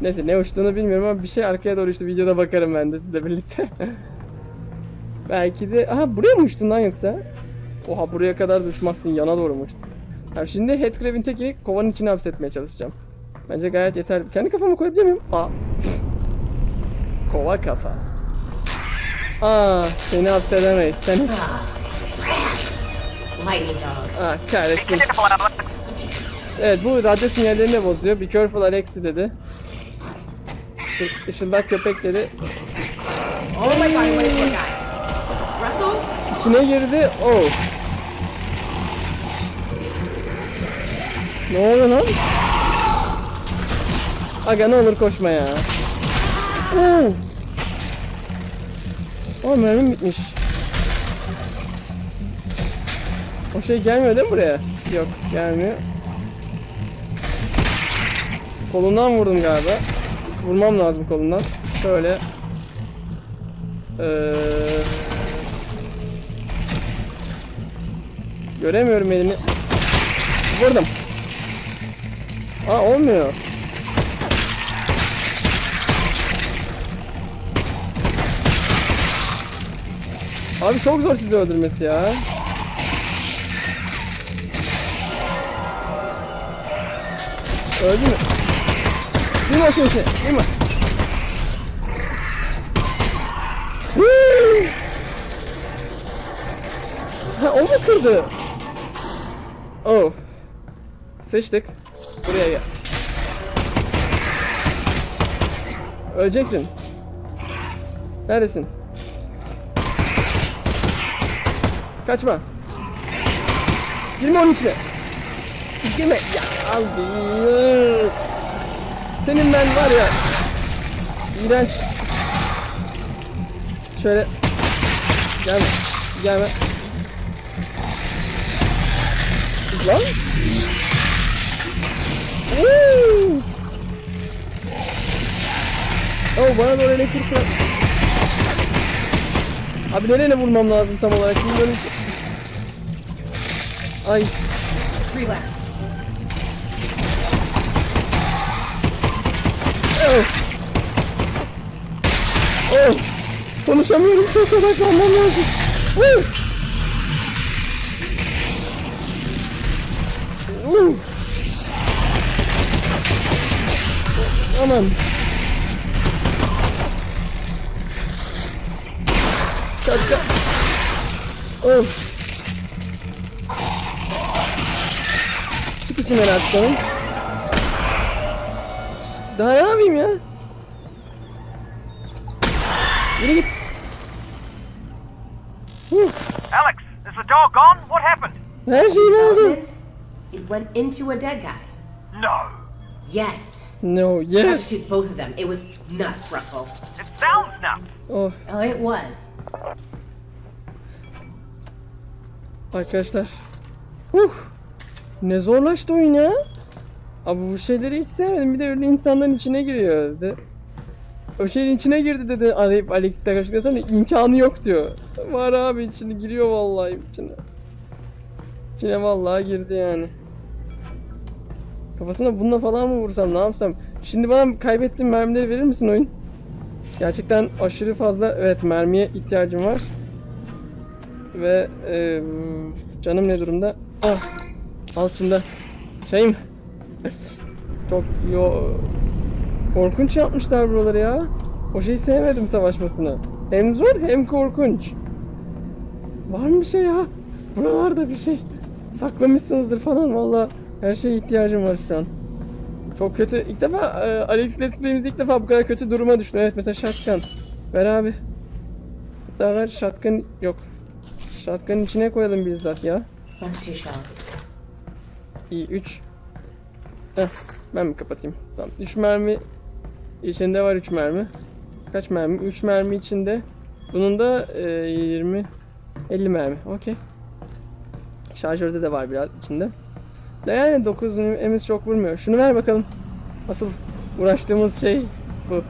Neyse ne uçtuğunu bilmiyorum ama bir şey arkaya doğru uçtu. Videoda bakarım ben de sizle birlikte. Belki de... Aha buraya mı uçtun lan yoksa? Oha buraya kadar da uçmazsın. Yana doğru mu uçtun? Tamam şimdi Headcrab'in tekini kovanın içine hapsetmeye çalışacağım. Bence gayet yeterli. Kendi kafamı koyabilir miyim? Aa. Kova kafa. Aa seni hapsedemeyiz. Seni... Aa kahretsin. Careful out of Evet bu radyo sinyallerini bozuyor. Be careful Alexi dedi. Işı- Işıldak köpek dedi. Oh? İçine girdi. Oh. Ne oldu lan? Aga ne olur koşma ya. Oo. Oh mermim bitmiş. O şey gelmiyor değil mi buraya? Yok gelmiyor. Kolundan vurdum galiba. Vurmam lazım kolundan. Şöyle. Ee, göremiyorum elini. Vurdum. Aa olmuyor. Abi çok zor sizi öldürmesi ya. Öldü mü? Şeyin içine. Girme. Hıı! Ha o mu kırdı? Oh. Sıçtık. Buraya gel. Öleceksin. Neredesin? Kaçma. Girme onun içine. Girme. Ya abi. Senin ben var ya. İğrenç. Şöyle. Gelme. Gelme. Lan. Woo! Oh bana doğru elektrik. Abi nereye vurmam lazım tam olarak bilmiyorum ki. Ay Three left. Oh. Oh. Konuş. Konuşamıyorum çok odaklanmam lazım. Woo! Woo! Aman. Şapka. Of. Çık içinden artık. Daha ne yapayım ya? Yürü git. Alex, is the dog gone? What happened? Her şeyi aldı. Development? It went into a dead guy. No. Yes. No, Tried to yes. shoot both of them. It was nuts, Russell. It sounds nuts. Oh, Oh, it was. arkadaşlar. Huh. Ne zorlaştı oyun ya. Abi bu şeyleri hiç sevmedim. Bir de öyle insanların içine giriyor dedi. O şeyin içine girdi dedi arayıp Alex'i karşıladıktan sonra imkanı yok diyor. Var abi içine giriyor vallahi içine. İçine vallahi girdi yani. Kafasına bununla falan mı vursam ne yapsam? Şimdi bana kaybettiğim mermileri verir misin oyun? Gerçekten aşırı fazla evet mermiye ihtiyacım var. Ve e, canım ne durumda? Ah aslında şeyim çok yo korkunç yapmışlar buraları ya. O şeyi sevmedim savaşmasını. Hem zor hem korkunç. Var mı bir şey ya? Buralarda bir şey. Saklamışsınızdır falan valla. Her şeye ihtiyacım var şu an. Çok kötü. İlk defa e, Alex Let's ilk defa bu kadar kötü duruma düştüm. Evet mesela shotgun. Ver abi. Hatta ver shotgun yok. Shotgun'ın içine koyalım bizzat ya. Last two shells. İyi 3. Heh, ben mi kapatayım? Tamam. 3 mermi içinde var 3 mermi. Kaç mermi? 3 mermi içinde. Bunun da e, 20 50 mermi. Okey. Şarjörde de var biraz içinde. Da yani 9 emiz çok vurmuyor. Şunu ver bakalım. Asıl uğraştığımız şey bu.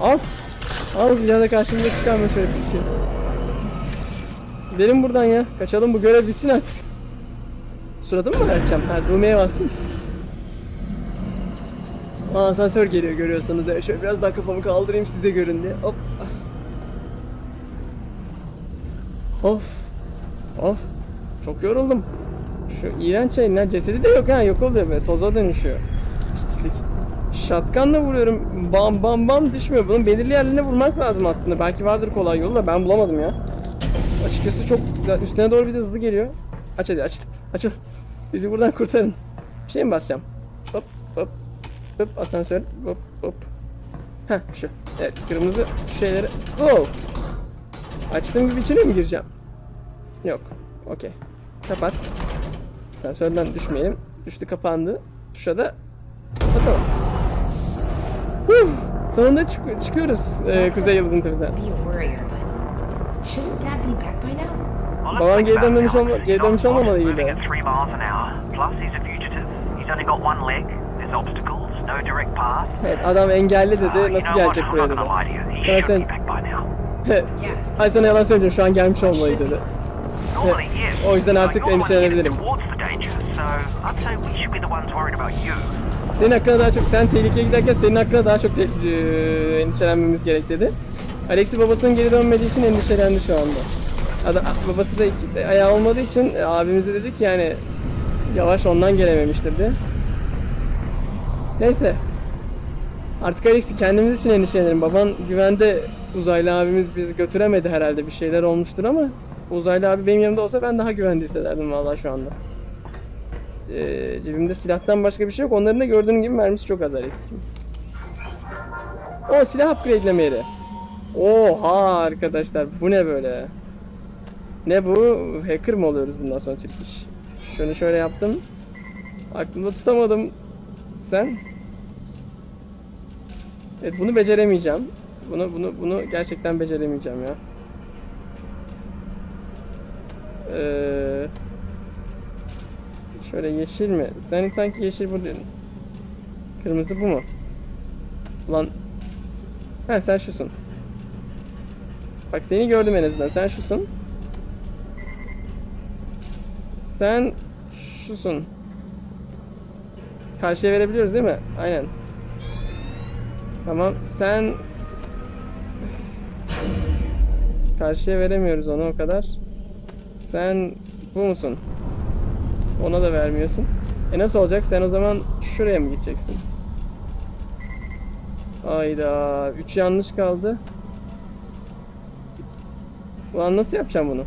Al. Al daha da karşımıza çıkarma şöyle bir şey. Gidelim buradan ya. Kaçalım bu görev bitsin artık. Suratımı mı açacağım? Ha düğmeye bastım. Aa, asansör geliyor görüyorsanız. ya. Şöyle biraz daha kafamı kaldırayım size görün diye. Hop. Of. Of. Çok yoruldum. Şu iğrenç şeyin lan cesedi de yok ha yok oluyor böyle toza dönüşüyor. Pislik. Shotgun'la vuruyorum. Bam bam bam düşmüyor. Bunun belirli yerlerine vurmak lazım aslında. Belki vardır kolay yolu da ben bulamadım ya. Açıkçası çok üstüne doğru bir de hızlı geliyor. Aç hadi aç. Açıl. Bizi buradan kurtarın. Bir şey mi basacağım? Hop hop. Hop asansör. Hop hop. Heh şu. Evet kırmızı şu şeyleri. Oh. Açtığım gibi içine mi gireceğim? Yok. Okey. Kapat. Asansörden düşmeyelim. Düştü kapandı. Tuşa da basalım. Huh. Sonunda çık- çıkıyoruz e, Kuzey Yıldızı'nın tepesine. Babam geri dönmemiş olma- geri dönmüş foot, olmamalıydı. Moving at 3 miles an hour. Plus he's a fugitive. He's only got one leg. There's obstacles, no direct path. Evet adam engelli dedi. Nasıl gelecek buraya dedi. Sana sen... Ay sana yalan söyleyeceğim şu an gelmiş olmalıydı dedi. O yüzden artık endişelenebilirim. Senin hakkında daha çok, sen tehlikeye giderken senin hakkında daha çok endişelenmemiz gerek dedi. Alex'i babasının geri dönmediği için endişelendi şu anda. Adam, babası da iki, ayağı olmadığı için e, abimize dedik yani yavaş ondan gelememiştir diye. Neyse. Artık Alex'i kendimiz için endişelenelim. Baban güvende uzaylı abimiz bizi götüremedi herhalde bir şeyler olmuştur ama uzaylı abi benim yanımda olsa ben daha güvende hissederdim vallahi şu anda. Ee, cebimde silahtan başka bir şey yok. Onların da gördüğün gibi mermisi çok az Alex. O silah upgradeleme yeri. Oha arkadaşlar bu ne böyle? Ne bu? Hacker mı oluyoruz bundan sonra Türk iş? Şunu şöyle yaptım. Aklımda tutamadım. Sen? Evet bunu beceremeyeceğim. Bunu bunu bunu gerçekten beceremeyeceğim ya. Eee Şöyle yeşil mi? Sen sanki yeşil bu. Kırmızı bu mu? Ulan. Ha sen şusun. Bak seni gördüm en azından. Sen şusun. Sen şusun. Karşıya verebiliyoruz değil mi? Aynen. Tamam. Sen Karşıya veremiyoruz onu o kadar. Sen bu musun? Ona da vermiyorsun. E nasıl olacak? Sen o zaman şuraya mı gideceksin? Ayda 3 yanlış kaldı. Ulan nasıl yapacağım bunu?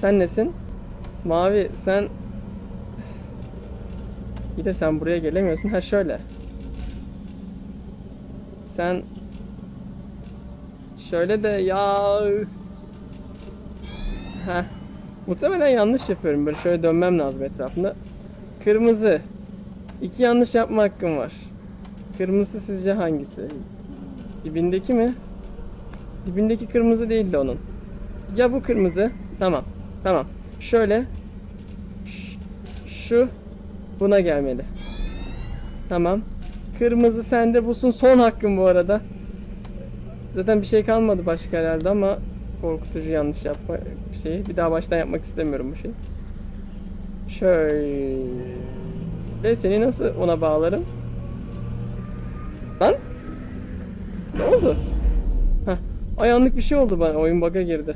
Sen nesin? Mavi sen Bir de sen buraya gelemiyorsun. Ha şöyle. Sen şöyle de ya Ha. Muhtemelen yanlış yapıyorum. Böyle şöyle dönmem lazım etrafında. Kırmızı. İki yanlış yapma hakkım var. Kırmızı sizce hangisi? Dibindeki mi? Dibindeki kırmızı değildi onun. Ya bu kırmızı. Tamam. Tamam. Şöyle. Şu. Buna gelmeli. Tamam. Kırmızı sende busun. Son hakkım bu arada. Zaten bir şey kalmadı başka herhalde ama korkutucu yanlış yapma şeyi. Bir daha baştan yapmak istemiyorum bu şeyi. Şöyle. Seni nasıl ona bağlarım? Lan? Ne oldu? Heh. Ayağınlık bir şey oldu bana. Oyun bug'a girdi.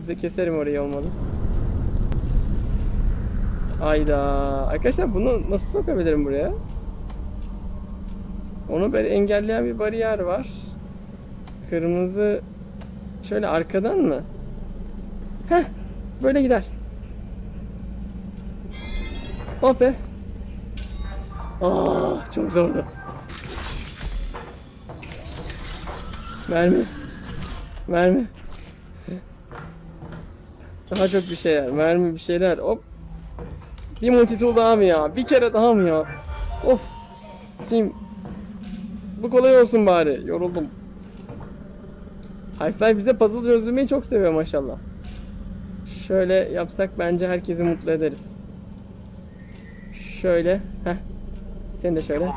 Bize keserim orayı olmadı. Ayda. Arkadaşlar bunu nasıl sokabilirim buraya? Onu böyle engelleyen bir bariyer var. Kırmızı şöyle arkadan mı? Heh, böyle gider. Oh be. Aa, çok zordu. Mermi. Mermi. Daha çok bir şeyler. Mermi bir şeyler. Hop. Bir multitool daha mı ya? Bir kere daha mı ya? Of. Şimdi bu kolay olsun bari. Yoruldum. Half-Life bize puzzle çözülmeyi çok seviyor maşallah. Şöyle yapsak bence herkesi mutlu ederiz. Şöyle. Heh. Sen de şöyle. İt.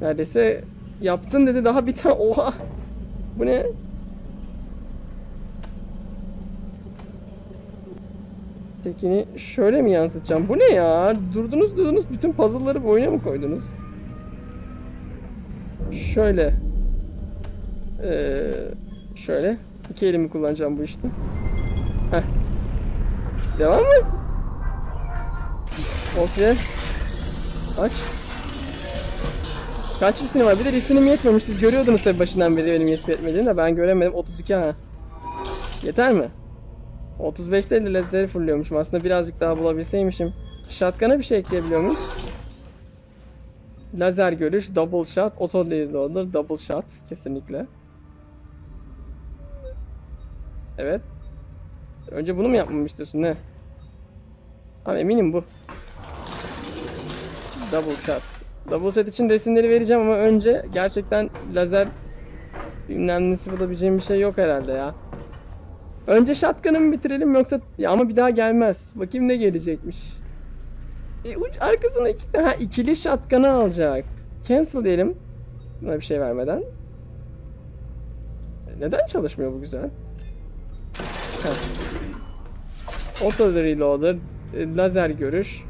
Neredeyse yaptın dedi daha bir tane. Oha. Bu ne? Tekini şöyle mi yansıtacağım? Bu ne ya? Durdunuz durdunuz bütün puzzle'ları bu oyuna mı koydunuz? Şöyle. Ee, şöyle. İki elimi kullanacağım bu işte. Heh. Devam mı? Okey. Aç. Kaç resim var? Bir de resimim yetmemiş. Siz görüyordunuz tabii başından beri benim yetip etmediğini de ben göremedim. 32 ha. Yeter mi? 35'te de lazer fırlıyormuşum. Aslında birazcık daha bulabilseymişim. Shotgun'a bir şey ekleyebiliyor muyuz? Lazer görüş, double shot, auto reloader, double shot kesinlikle. Evet. Önce bunu mu yapmamı istiyorsun ne? Abi eminim bu. Double shot. Double shot için resimleri vereceğim ama önce gerçekten lazer bilmem nesi bulabileceğim bir şey yok herhalde ya. Önce shotgun'ı mı bitirelim yoksa ya ama bir daha gelmez. Bakayım ne gelecekmiş. E, uç arkasına iki ha, ikili shotgun'ı alacak. Cancel diyelim. Buna bir şey vermeden. E, Neden çalışmıyor bu güzel? Heh. Auto reloader, e, lazer görüş.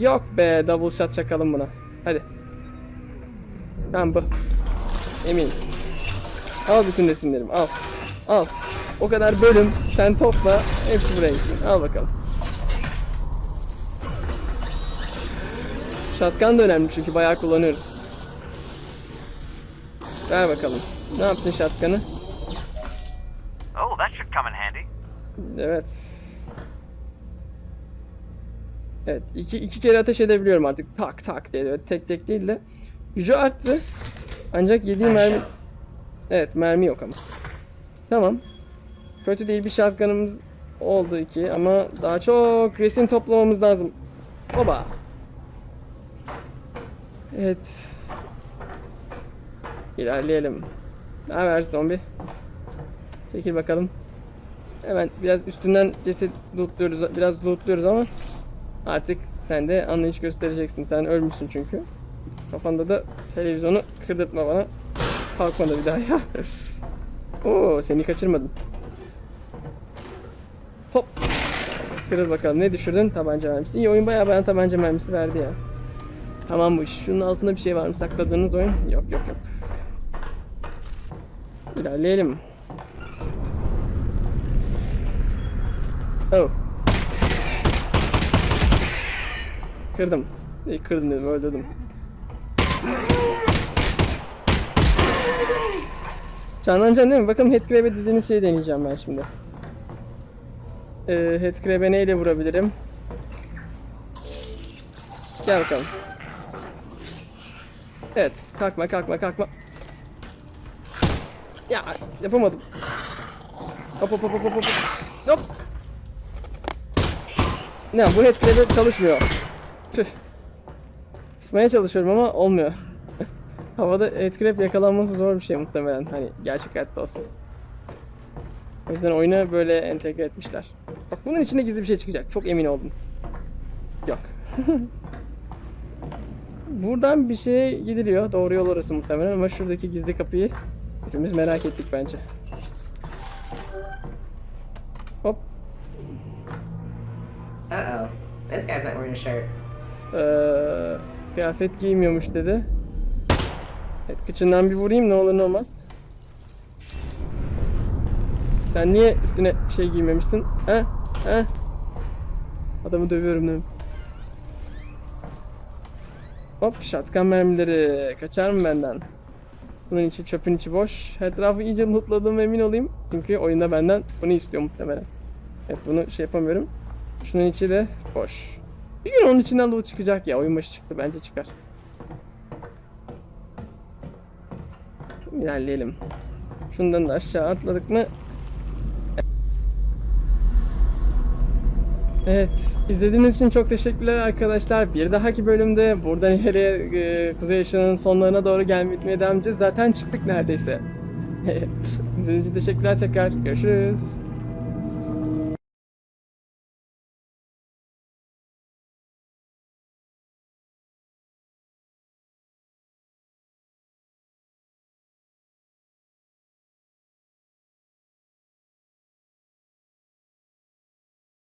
Yok be, double shot çakalım buna. Hadi. Tamam bu. Eminim. Al bütün resimlerimi, al. Al. O kadar bölüm, sen topla, hepsi buraya gitsin. Al bakalım. Shotgun da önemli çünkü bayağı kullanıyoruz. Ver bakalım. Ne yaptın shotgun'ı? Oh, that should come in handy. Evet. Evet, iki, iki kere ateş edebiliyorum artık. Tak tak diye. Evet, tek tek değil de. Gücü arttı. Ancak yediği mermi... Evet, mermi yok ama. Tamam. Kötü değil bir shotgun'ımız oldu iki ama daha çok resim toplamamız lazım. Oba. Evet. İlerleyelim. Ne haber zombi? Çekil bakalım. Hemen biraz üstünden ceset lootluyoruz, biraz lootluyoruz ama artık sen de anlayış göstereceksin. Sen ölmüşsün çünkü. Kafanda da televizyonu kırdırtma bana. Kalkma da bir daha ya. Oo seni kaçırmadım. Hop. Kırıl bakalım ne düşürdün? Tabanca mermisi. İyi oyun bayağı bana tabanca mermisi verdi ya. Tamam bu iş. Şunun altında bir şey var mı sakladığınız oyun? Yok yok yok. İlerleyelim. Oh. Kırdım. İyi kırdım dedim öldürdüm. Canlanacaksın değil mi? Bakalım headcrab'e dediğiniz şeyi deneyeceğim ben şimdi. Ee, headcrab'e neyle vurabilirim? Gel bakalım. Evet. Kalkma kalkma kalkma. Ya yapamadım. Hop hop hop hop hop. Hop. Ne bu headcrab'e çalışmıyor. Tüh. Tutmaya çalışıyorum ama olmuyor. Havada headcrab yakalanması zor bir şey muhtemelen. Hani gerçek hayatta olsa. O yüzden oyuna böyle entegre etmişler. Bak bunun içinde gizli bir şey çıkacak. Çok emin oldum. Yok. Buradan bir şeye gidiliyor. Doğru yol orası muhtemelen ama şuradaki gizli kapıyı hepimiz merak ettik bence. Hop. Uh oh. This guy's not wearing a shirt. Ee, kıyafet giymiyormuş dedi. Evet kıçından bir vurayım ne olur ne olmaz. Sen niye üstüne şey giymemişsin? He? He? Adamı dövüyorum değil mi? Hop şatkan mermileri. Kaçar mı benden? Bunun içi çöpün içi boş. Etrafı iyice lootladığıma emin olayım. Çünkü oyunda benden bunu istiyor muhtemelen. Evet bunu şey yapamıyorum. Şunun içi de boş. Bir gün onun içinden loot çıkacak ya. Oyun başı çıktı. Bence çıkar. İlerleyelim. Şundan da aşağı atladık mı? Evet. izlediğiniz için çok teşekkürler arkadaşlar. Bir dahaki bölümde buradan ileriye e, Kuzey Işığı'nın sonlarına doğru gelmeye devam edeceğiz. Zaten çıktık neredeyse. İzlediğiniz için teşekkürler tekrar. Görüşürüz.